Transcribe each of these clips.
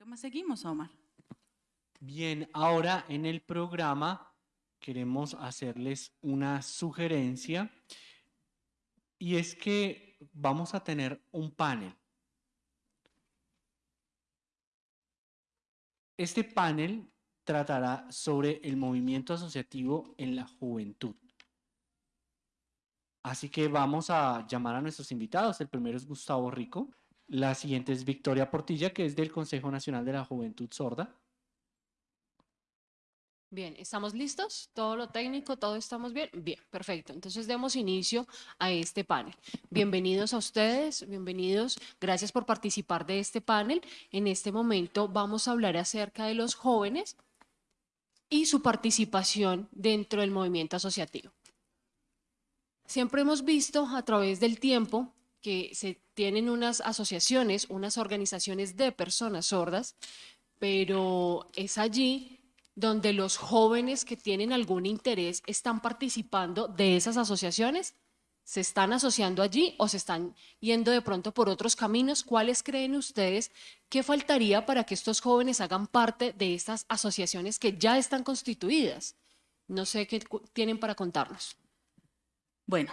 ¿Qué más seguimos, Omar? Bien, ahora en el programa queremos hacerles una sugerencia y es que vamos a tener un panel. Este panel tratará sobre el movimiento asociativo en la juventud. Así que vamos a llamar a nuestros invitados. El primero es Gustavo Rico. La siguiente es Victoria Portilla, que es del Consejo Nacional de la Juventud Sorda. Bien, ¿estamos listos? ¿Todo lo técnico? ¿Todo estamos bien? Bien, perfecto. Entonces demos inicio a este panel. Bienvenidos a ustedes, bienvenidos. Gracias por participar de este panel. En este momento vamos a hablar acerca de los jóvenes y su participación dentro del movimiento asociativo. Siempre hemos visto a través del tiempo que se tienen unas asociaciones, unas organizaciones de personas sordas, pero es allí donde los jóvenes que tienen algún interés están participando de esas asociaciones, se están asociando allí o se están yendo de pronto por otros caminos. ¿Cuáles creen ustedes que faltaría para que estos jóvenes hagan parte de estas asociaciones que ya están constituidas? No sé qué tienen para contarnos. Bueno,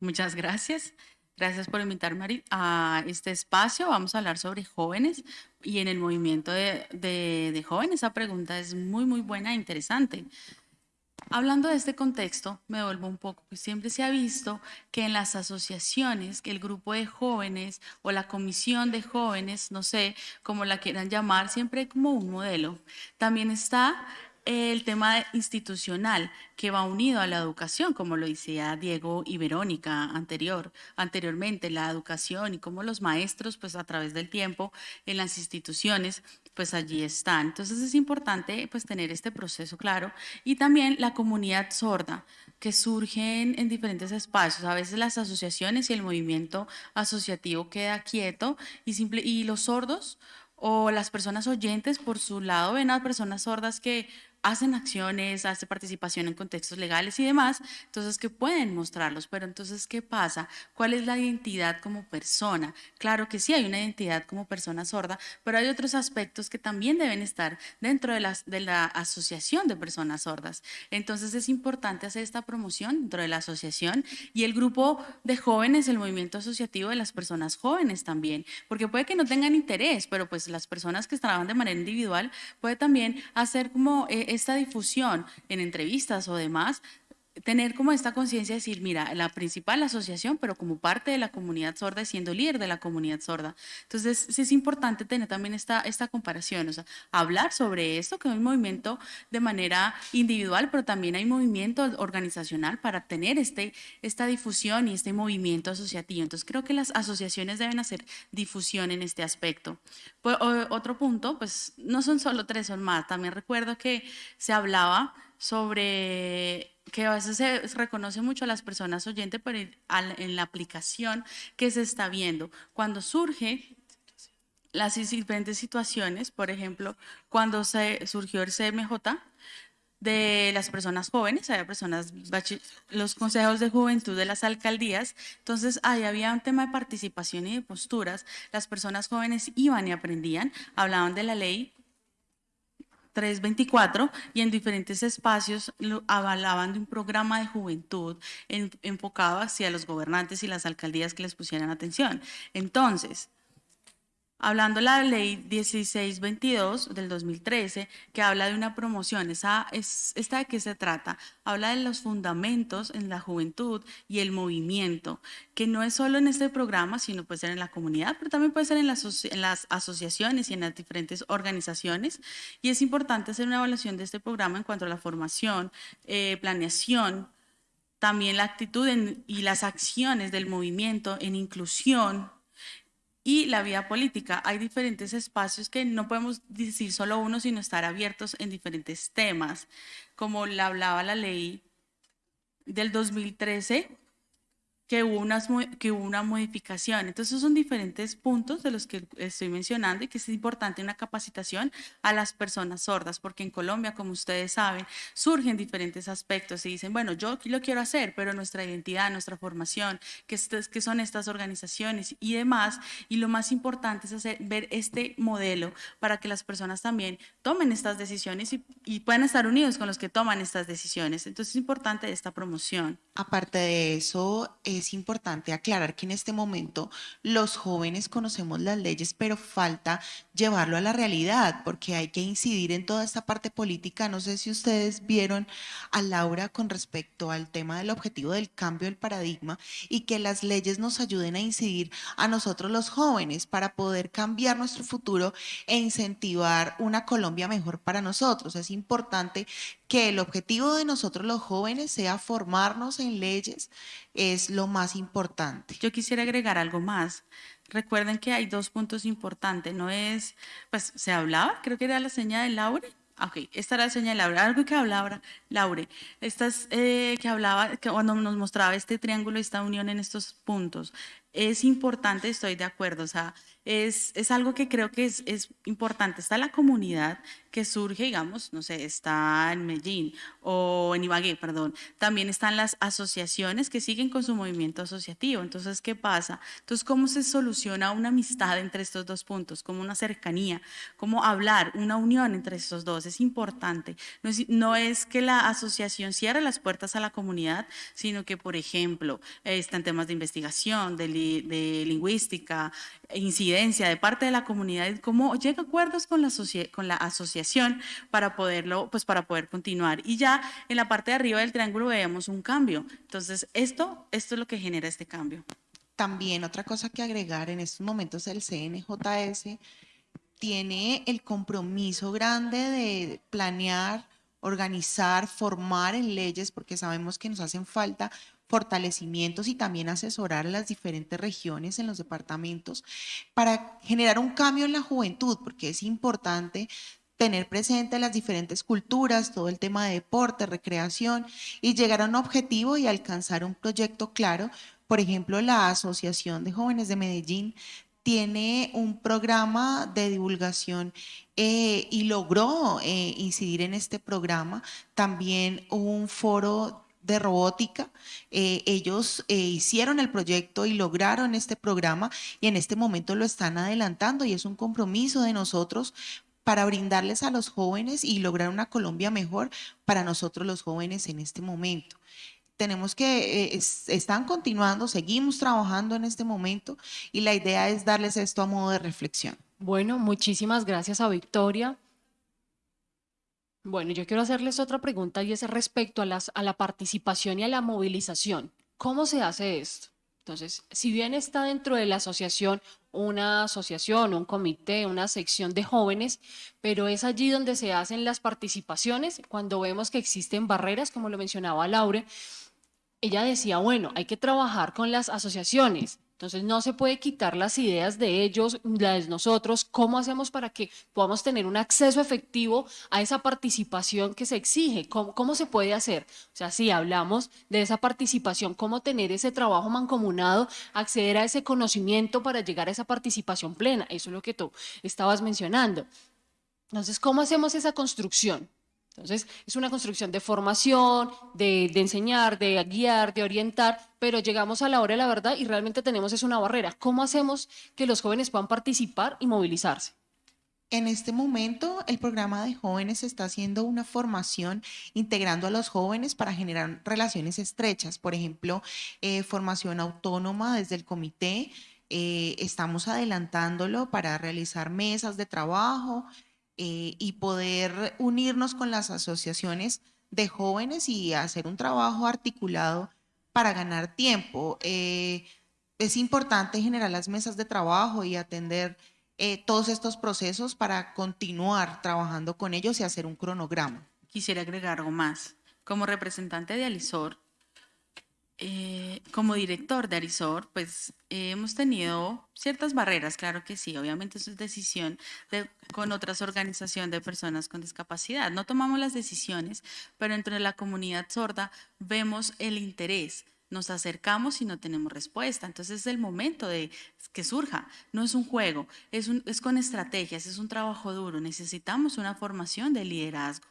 muchas gracias. Gracias por invitarme a este espacio. Vamos a hablar sobre jóvenes y en el movimiento de, jóvenes. Esa pregunta es muy, muy buena e interesante. Hablando de este contexto, me vuelvo un poco, pues siempre se ha visto que en las asociaciones, que el grupo de jóvenes o la comisión de jóvenes, no sé cómo la quieran llamar, siempre como un modelo. También está el tema institucional que va unido a la educación, como lo decía Diego y Verónica anterior, anteriormente, la educación y cómo los maestros, pues a través del tiempo en las instituciones, pues allí están. Entonces es importante pues tener este proceso claro y también la comunidad sorda que surge en, diferentes espacios. A veces las asociaciones y el movimiento asociativo queda quieto y, simple, y los sordos o las personas oyentes por su lado ven a personas sordas que hacen acciones, hacen participación en contextos legales y demás, entonces que pueden mostrarlos, pero entonces ¿qué pasa? ¿Cuál es la identidad como persona? Claro que sí hay una identidad como persona sorda, pero hay otros aspectos que también deben estar dentro de, las, de la asociación de personas sordas. Entonces es importante hacer esta promoción dentro de la asociación y el grupo de jóvenes, el movimiento asociativo de las personas jóvenes también, porque puede que no tengan interés, pero pues las personas que trabajan de manera individual puede también hacer como... Eh, esta difusión en entrevistas o demás tener como esta conciencia de decir, mira, la principal asociación, pero como parte de la comunidad sorda, siendo líder de la comunidad sorda. Entonces, sí es importante tener también esta, esta comparación, o sea, hablar sobre esto, que un movimiento de manera individual, pero también hay movimiento organizacional para tener este, esta difusión y este movimiento asociativo. Entonces, creo que las asociaciones deben hacer difusión en este aspecto. Pues, otro punto, pues no son solo tres, son más. También recuerdo que se hablaba sobre que a veces se reconoce mucho a las personas oyentes, pero en la aplicación que se está viendo. Cuando surge las diferentes situaciones, por ejemplo, cuando se surgió el CMJ, de las personas jóvenes, había personas, los consejos de juventud de las alcaldías, entonces ahí había un tema de participación y de posturas, las personas jóvenes iban y aprendían, hablaban de la ley 324 y en diferentes espacios avalaban de un programa de juventud enfocado hacia los gobernantes y las alcaldías que les pusieran atención. Entonces, Hablando de la ley 1622 del 2013, que habla de una promoción, esa, es, ¿esta de qué se trata? Habla de los fundamentos en la juventud y el movimiento, que no es solo en este programa, sino puede ser en la comunidad, pero también puede ser en las, asociaciones y en las diferentes organizaciones. Y es importante hacer una evaluación de este programa en cuanto a la formación, eh, planeación, también la actitud y las acciones del movimiento en inclusión, y la vía política. Hay diferentes espacios que no podemos decir solo uno, sino estar abiertos en diferentes temas, como la hablaba la ley del 2013 que hubo, unas, que hubo una modificación. Entonces, son diferentes puntos de los que estoy mencionando y que es importante una capacitación a las personas sordas, porque en Colombia, como ustedes saben, surgen diferentes aspectos y dicen, bueno, yo lo quiero hacer, pero nuestra identidad, nuestra formación, que, que son estas organizaciones y demás, y lo más importante es hacer, ver este modelo para que las personas también tomen estas decisiones y, y puedan estar unidos con los que toman estas decisiones. Entonces, es importante esta promoción. Aparte de eso, es importante aclarar que en este momento los jóvenes conocemos las leyes, pero falta llevarlo a la realidad, porque hay que incidir en toda esta parte política. No sé si ustedes vieron a Laura con respecto al tema del objetivo del cambio del paradigma y que las leyes nos ayuden a incidir a nosotros los jóvenes para poder cambiar nuestro futuro e incentivar una Colombia mejor para nosotros. Es importante que el objetivo de nosotros los jóvenes sea formarnos en leyes, es lo más importante. Yo quisiera agregar algo más. Recuerden que hay dos puntos importantes. No es, pues se hablaba, creo que era la señal de Laure. Ah, ok, esta era la señal de Laure. Algo que hablaba Laure. Estas eh, que hablaba, que cuando nos mostraba este triángulo, esta unión en estos puntos. Es importante, estoy de acuerdo. O sea, es, es algo que creo que es, es importante. Está la comunidad que surge, digamos, no sé, está en Medellín o en Ibagué, perdón. También están las asociaciones que siguen con su movimiento asociativo. Entonces, ¿qué pasa? Entonces, ¿cómo se soluciona una amistad entre estos dos puntos? ¿Cómo una cercanía? ¿Cómo hablar? Una unión entre estos dos. Es importante. No es, no es que la asociación cierre las puertas a la comunidad, sino que, por ejemplo, están temas de investigación, de, de lingüística, incidencia de parte de la comunidad, cómo llega a acuerdos con la, con la asociación para poderlo, pues para poder continuar. Y ya en la parte de arriba del triángulo vemos un cambio. Entonces, esto, esto es lo que genera este cambio. También otra cosa que agregar en estos momentos el CNJS tiene el compromiso grande de planear, organizar, formar en leyes, porque sabemos que nos hacen falta fortalecimientos y también asesorar a las diferentes regiones en los departamentos para generar un cambio en la juventud, porque es importante tener presente las diferentes culturas, todo el tema de deporte, recreación y llegar a un objetivo y alcanzar un proyecto claro. Por ejemplo, la Asociación de Jóvenes de Medellín tiene un programa de divulgación eh, y logró eh, incidir en este programa. También un foro de robótica. Eh, ellos eh, hicieron el proyecto y lograron este programa y en este momento lo están adelantando y es un compromiso de nosotros para brindarles a los jóvenes y lograr una Colombia mejor para nosotros los jóvenes en este momento. Tenemos que, eh, están continuando, seguimos trabajando en este momento y la idea es darles esto a modo de reflexión. Bueno, muchísimas gracias a Victoria. Bueno, yo quiero hacerles otra pregunta y es respecto a, la participación y a la movilización. ¿Cómo se hace esto? Entonces, si bien está dentro de la asociación una asociación, un comité, una sección de jóvenes, pero es allí donde se hacen las participaciones cuando vemos que existen barreras, como lo mencionaba Laure. Ella decía, bueno, hay que trabajar con las asociaciones, entonces no se puede quitar las ideas de ellos, las de nosotros, cómo hacemos para que podamos tener un acceso efectivo a esa participación que se exige, cómo, cómo se puede hacer. O sea, si hablamos de esa participación, cómo tener ese trabajo mancomunado, acceder a ese conocimiento para llegar a esa participación plena, eso es lo que tú estabas mencionando. Entonces, ¿cómo hacemos esa construcción? Entonces, es una construcción de formación, de, enseñar, de guiar, de orientar, pero llegamos a la hora de la verdad y realmente tenemos es una barrera. ¿Cómo hacemos que los jóvenes puedan participar y movilizarse? En este momento, el programa de jóvenes está haciendo una formación integrando a los jóvenes para generar relaciones estrechas. Por ejemplo, eh, formación autónoma desde el comité. Eh, estamos adelantándolo para realizar mesas de trabajo, eh, y poder unirnos con las asociaciones de jóvenes y hacer un trabajo articulado para ganar tiempo. Eh, es importante generar las mesas de trabajo y atender eh, todos estos procesos para continuar trabajando con ellos y hacer un cronograma. Quisiera agregar algo más. Como representante de Alisor, eh, como director de Arisor, pues eh, hemos tenido ciertas barreras, claro que sí, obviamente eso es decisión de, con otras organizaciones de personas con discapacidad. No tomamos las decisiones, pero entre la comunidad sorda vemos el interés nos acercamos y no tenemos respuesta. Entonces es el momento de que surja. No es un juego, es, un, es con estrategias, es un trabajo duro. Necesitamos una formación de liderazgo.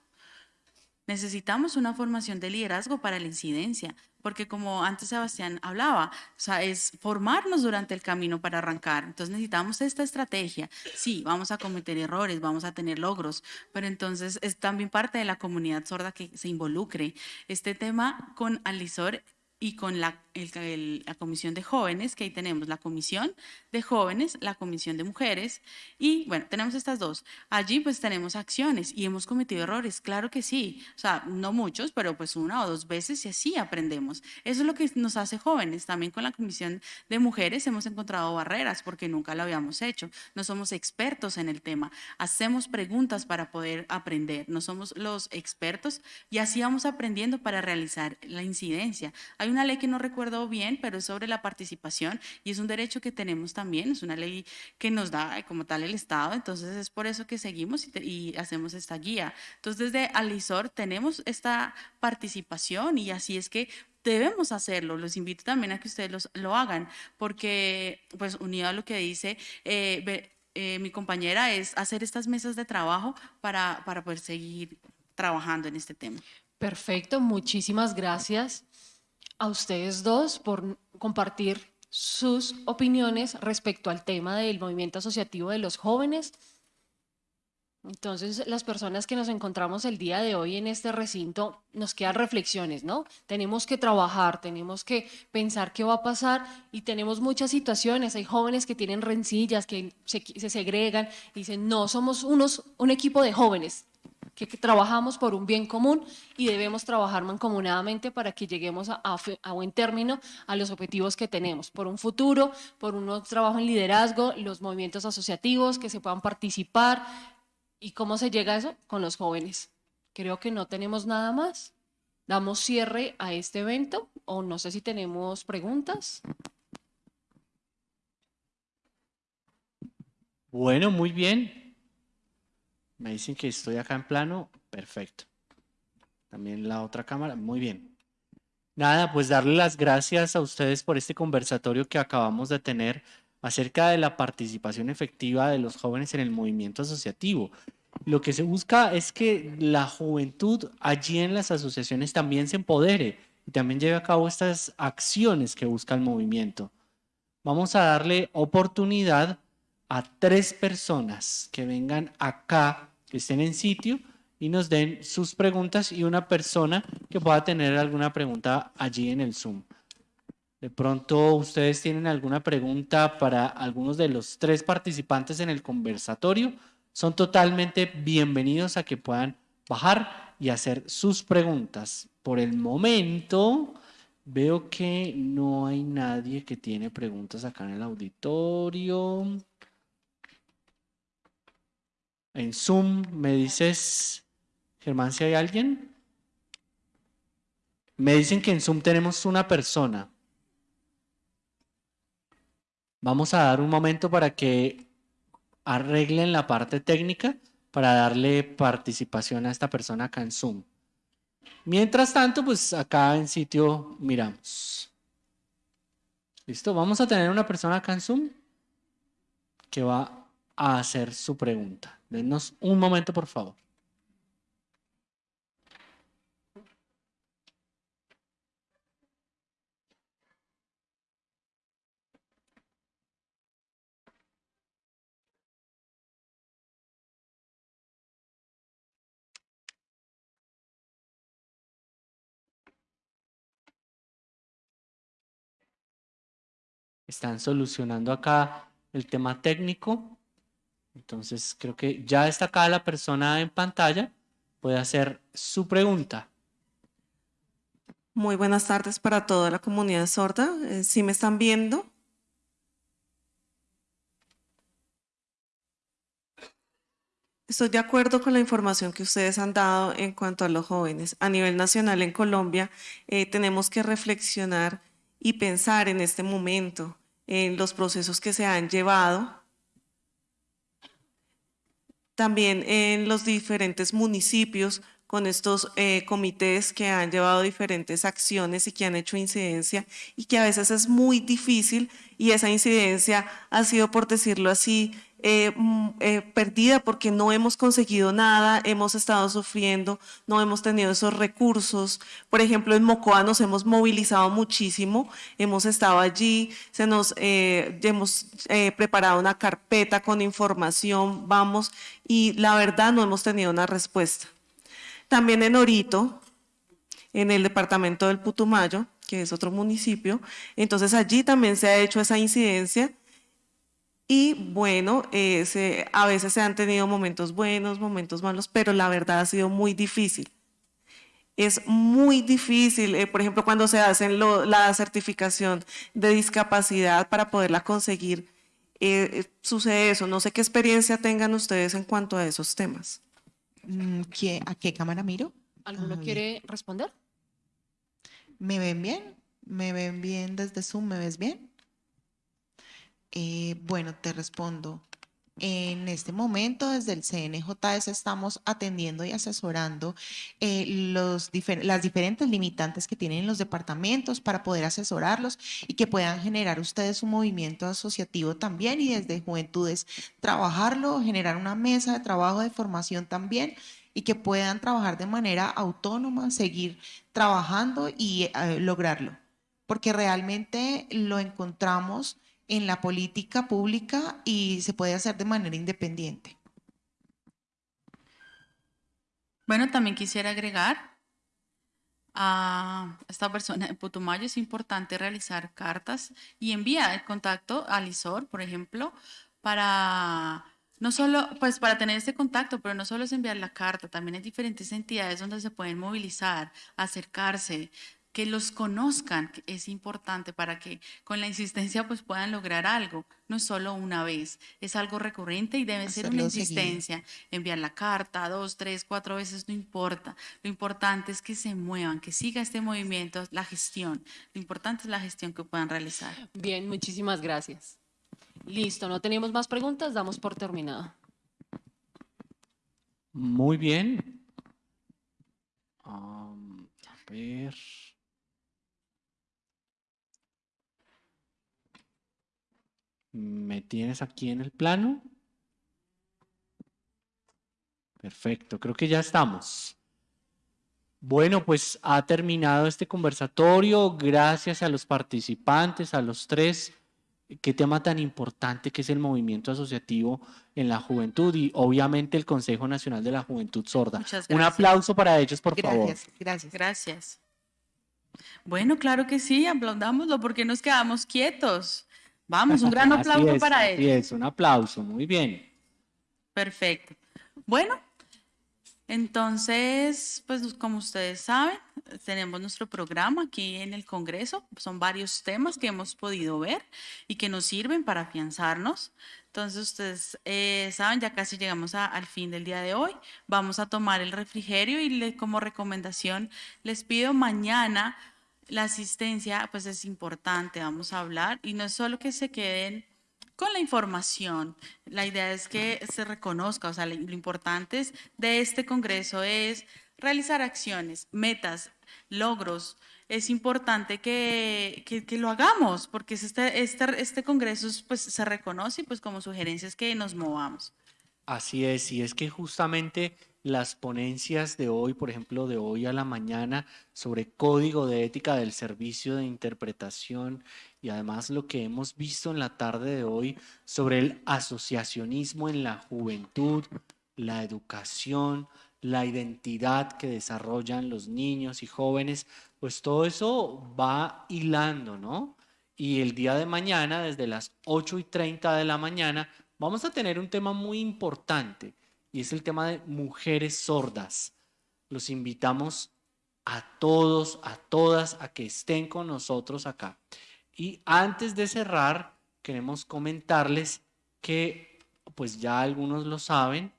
Necesitamos una formación de liderazgo para la incidencia, porque como antes Sebastián hablaba, o sea, es formarnos durante el camino para arrancar. Entonces necesitamos esta estrategia. Sí, vamos a cometer errores, vamos a tener logros, pero entonces es también parte de la comunidad sorda que se involucre. Este tema con Alisor y con la, la, comisión de jóvenes, que ahí tenemos la comisión de jóvenes, la comisión de mujeres, y bueno, tenemos estas dos. Allí pues tenemos acciones y hemos cometido errores, claro que sí, o sea, no muchos, pero pues una o dos veces y así aprendemos. Eso es lo que nos hace jóvenes. También con la comisión de mujeres hemos encontrado barreras porque nunca lo habíamos hecho, no somos expertos en el tema, hacemos preguntas para poder aprender, no somos los expertos y así vamos aprendiendo para realizar la incidencia. Hay una ley que no recuerdo bien, pero es sobre la participación y es un derecho que tenemos también, es una ley que nos da como tal el Estado, entonces es por eso que seguimos y, hacemos esta guía. Entonces desde Alisor tenemos esta participación y así es que debemos hacerlo. Los invito también a que ustedes lo hagan, porque, pues, unido a lo que dice eh, eh, mi compañera, es hacer estas mesas de trabajo para, para poder seguir trabajando en este tema. Perfecto, muchísimas gracias a ustedes dos por compartir sus opiniones respecto al tema del movimiento asociativo de los jóvenes. Entonces, las personas que nos encontramos el día de hoy en este recinto, nos quedan reflexiones, ¿no? Tenemos que trabajar, tenemos que pensar qué va a pasar y tenemos muchas situaciones. Hay jóvenes que tienen rencillas, que se, se segregan y dicen, no, somos unos, un equipo de jóvenes, que, trabajamos por un bien común y debemos trabajar mancomunadamente para que lleguemos a, a, buen término a los objetivos que tenemos, por un futuro, por un trabajo en liderazgo, los movimientos asociativos, que se puedan participar. ¿Y cómo se llega a eso? Con los jóvenes. Creo que no tenemos nada más. Damos cierre a este evento o no sé si tenemos preguntas. Bueno, muy bien. Me dicen que estoy acá en plano. Perfecto. También la otra cámara. Muy bien. Nada, pues darle las gracias a ustedes por este conversatorio que acabamos de tener acerca de la participación efectiva de los jóvenes en el movimiento asociativo. Lo que se busca es que la juventud allí en las asociaciones también se empodere y también lleve a cabo estas acciones que busca el movimiento. Vamos a darle oportunidad a tres personas que vengan acá, que estén en sitio y nos den sus preguntas y una persona que pueda tener alguna pregunta allí en el Zoom. De pronto ustedes tienen alguna pregunta para algunos de los tres participantes en el conversatorio. Son totalmente bienvenidos a que puedan bajar y hacer sus preguntas. Por el momento veo que no hay nadie que tiene preguntas acá en el auditorio. En Zoom me dices, Germán, si hay alguien. Me dicen que en Zoom tenemos una persona. Vamos a dar un momento para que arreglen la parte técnica para darle participación a esta persona acá en Zoom. Mientras tanto, pues acá en sitio miramos. ¿Listo? Vamos a tener una persona acá en Zoom que va a hacer su pregunta. Denos un momento, por favor. Están solucionando acá el tema técnico. Entonces creo que ya está acá la persona en pantalla. Puede hacer su pregunta. Muy buenas tardes para toda la comunidad sorda. Eh, ¿Sí me están viendo? Estoy de acuerdo con la información que ustedes han dado en cuanto a los jóvenes. A nivel nacional en Colombia eh, tenemos que reflexionar y pensar en este momento en los procesos que se han llevado también en los diferentes municipios con estos eh, comités que han llevado diferentes acciones y que han hecho incidencia y que a veces es muy difícil y esa incidencia ha sido, por decirlo así, eh, mm, eh, perdida porque no hemos conseguido nada, hemos estado sufriendo, no hemos tenido esos recursos. Por ejemplo, en Mocoa nos hemos movilizado muchísimo, hemos estado allí, se nos, eh, hemos preparado una carpeta con información, vamos, y la verdad no hemos tenido una respuesta. También en Orito, en el departamento del Putumayo, que es otro municipio, entonces allí también se ha hecho esa incidencia y bueno, eh, a veces se han tenido momentos buenos, momentos malos, pero la verdad ha sido muy difícil. Es muy difícil, eh, por ejemplo, cuando se hace la certificación de discapacidad para poderla conseguir, eh, sucede eso. No sé qué experiencia tengan ustedes en cuanto a esos temas. Mm, ¿A qué cámara miro? ¿Alguno quiere responder? ¿Me ven bien? ¿Me ven bien desde Zoom? ¿Me ves bien? Eh, bueno, te respondo. En este momento, desde el CNJS estamos atendiendo y asesorando eh, los las diferentes limitantes que tienen los departamentos para poder asesorarlos y que puedan generar ustedes un movimiento asociativo también y desde Juventudes trabajarlo, generar una mesa de trabajo de formación también y que puedan trabajar de manera autónoma, seguir trabajando y eh, lograrlo. Porque realmente lo encontramos en la política pública y se puede hacer de manera independiente. Bueno, también quisiera agregar a esta persona de Putumayo, es importante realizar cartas y enviar el contacto al ISOR, por ejemplo, para no solo, pues para tener este contacto, pero no solo es enviar la carta, también hay diferentes entidades donde se pueden movilizar, acercarse, que los conozcan es importante para que con la insistencia pues puedan lograr algo, no solo una vez, es algo recurrente y debe ser una insistencia, enviar la carta dos, tres, cuatro veces, no importa, lo importante es que se muevan, que siga este movimiento, la gestión, lo importante es la gestión que puedan realizar. Bien, muchísimas gracias. Listo, no tenemos más preguntas, damos por terminado. Muy bien. a ver. ¿Me tienes aquí en el plano? Perfecto, creo que ya estamos. Bueno, pues ha terminado este conversatorio. Gracias a los participantes, a los tres. Qué tema tan importante que es el movimiento asociativo en la juventud y obviamente el Consejo Nacional de la Juventud Sorda. Un aplauso para ellos, por favor. Gracias, gracias. Bueno, claro que sí, aplaudámoslo porque nos quedamos quietos. Vamos, un gran aplauso para él. es, un aplauso, muy bien. Perfecto. Bueno, entonces, pues como ustedes saben, tenemos nuestro programa aquí en el Congreso. Son varios temas que hemos podido ver y que nos sirven para afianzarnos. Entonces, ustedes eh, saben, ya casi llegamos al fin del día de hoy. Vamos a tomar el refrigerio y como recomendación les pido mañana la asistencia pues es importante, vamos a hablar, y no es solo que se queden con la información, la idea es que se reconozca, o sea, lo importante es de este Congreso es realizar acciones, metas, logros. Es importante que, que, lo hagamos, porque este, este, este Congreso pues, se reconoce pues, como sugerencias que nos movamos. Así es, y es que justamente las ponencias de hoy, por ejemplo, de hoy a la mañana, sobre código de ética del servicio de interpretación y además lo que hemos visto en la tarde de hoy sobre el asociacionismo en la juventud, la educación, la identidad que desarrollan los niños y jóvenes, pues todo eso va hilando, ¿no? Y el día de mañana, desde las 8 y 30 de la mañana, vamos a tener un tema muy importante y es el tema de mujeres sordas. Los invitamos a todos, a todas, a que estén con nosotros acá. Y antes de cerrar, queremos comentarles que, pues ya algunos lo saben,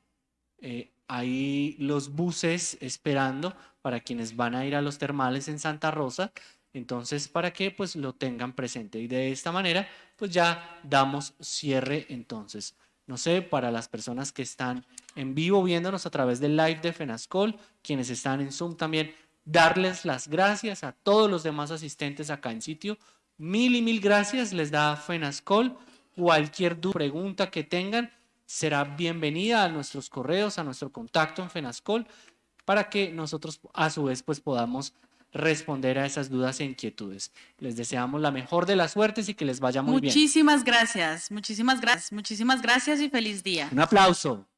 eh, hay los buses esperando para quienes van a ir a los termales en Santa Rosa. Entonces, para que pues lo tengan presente. Y de esta manera, pues ya damos cierre entonces no sé, para las personas que están en vivo viéndonos a través del live de FENASCOL, quienes están en Zoom también, darles las gracias a todos los demás asistentes acá en sitio. Mil y mil gracias les da FENASCOL. Cualquier duda, pregunta que tengan será bienvenida a nuestros correos, a nuestro contacto en FENASCOL, para que nosotros a su vez pues podamos responder a esas dudas e inquietudes. Les deseamos la mejor de las suertes y que les vaya muy bien. Muchísimas gracias, muchísimas gracias, muchísimas gracias y feliz día. Un aplauso.